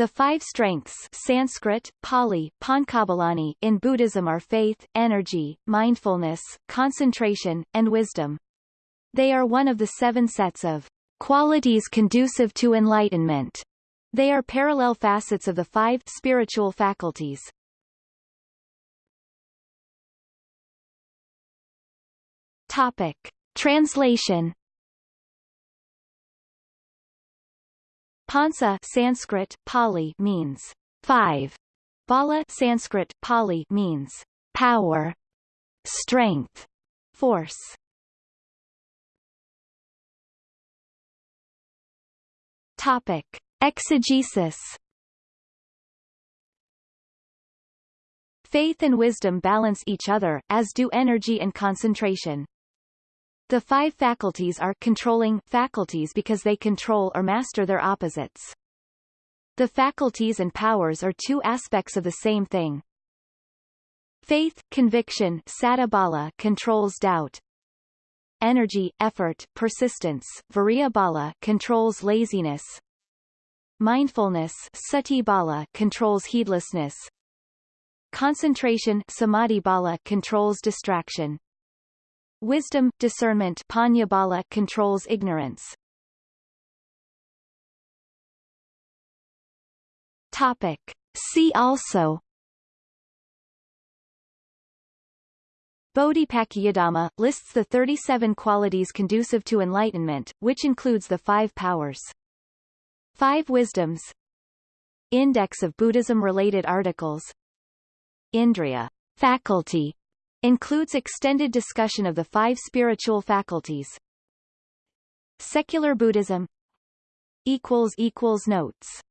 The five strengths Sanskrit, Pali, Pankabalani in Buddhism are faith, energy, mindfulness, concentration, and wisdom. They are one of the seven sets of qualities conducive to enlightenment. They are parallel facets of the five spiritual faculties. Topic. Translation Pansa Sanskrit, Pali means five. Bala Sanskrit, Pali means power, strength, force. Topic. Exegesis Faith and wisdom balance each other, as do energy and concentration. The five faculties are controlling faculties because they control or master their opposites. The faculties and powers are two aspects of the same thing. Faith, conviction saddha controls doubt. Energy, effort, persistence virya bala controls laziness. Mindfulness sati bala controls heedlessness. Concentration samadhi bala controls distraction. Wisdom, discernment Panyabala controls ignorance. Topic. See also Bodhipakkhiyadhamma lists the 37 qualities conducive to enlightenment, which includes the five powers. Five wisdoms Index of Buddhism-related articles Indriya faculty Includes extended discussion of the five spiritual faculties. Secular Buddhism equals equals Notes